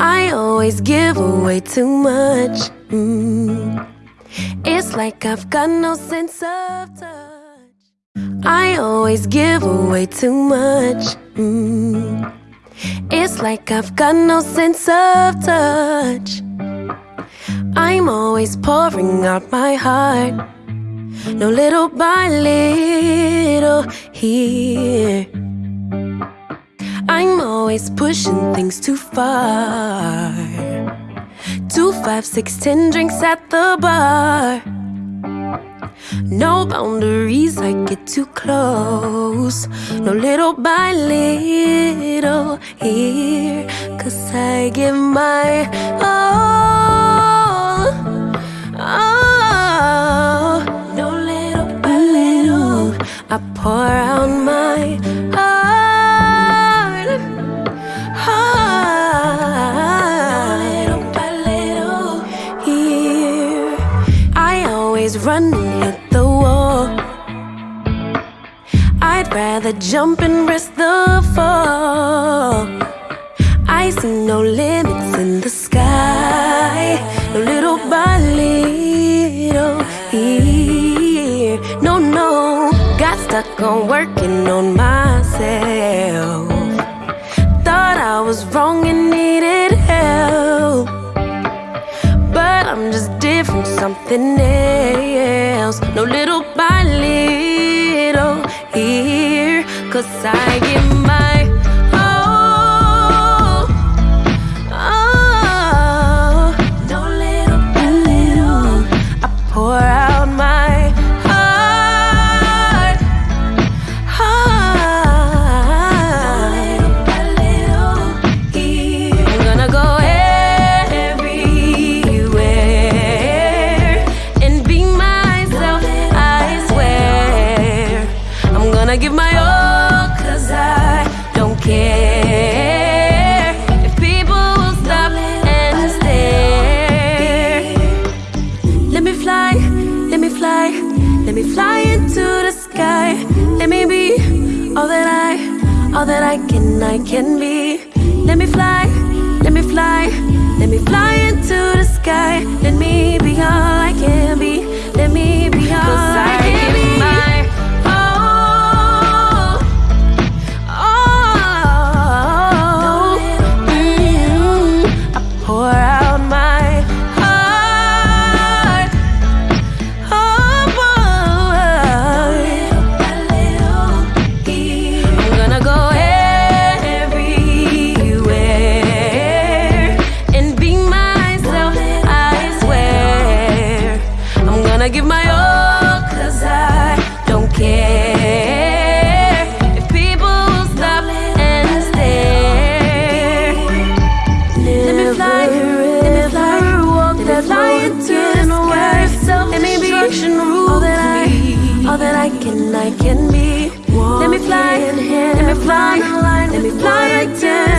I always give away too much. Mm. It's like I've got no sense of touch. I always give away too much. Mm. It's like I've got no sense of touch. I'm always pouring out my heart. No little by little here. Always pushing things too far. Two, five, six, ten drinks at the bar. No boundaries, I get too close. No little by little here. Cause I give my all. Always run and the wall. I'd rather jump and risk the fall. I see no limits in the sky, no little by little here. No, no, got stuck on working on myself. Thought I was wrong and needed help. But I'm just different, something else. Cause I give let me fly, into the sky. Let me be all that I, all that I can, I can be. Let me fly, let me fly, let me fly into the sky. Let me be all I can be. All that I can, I can be. Let me fly, let me fly, let me fly like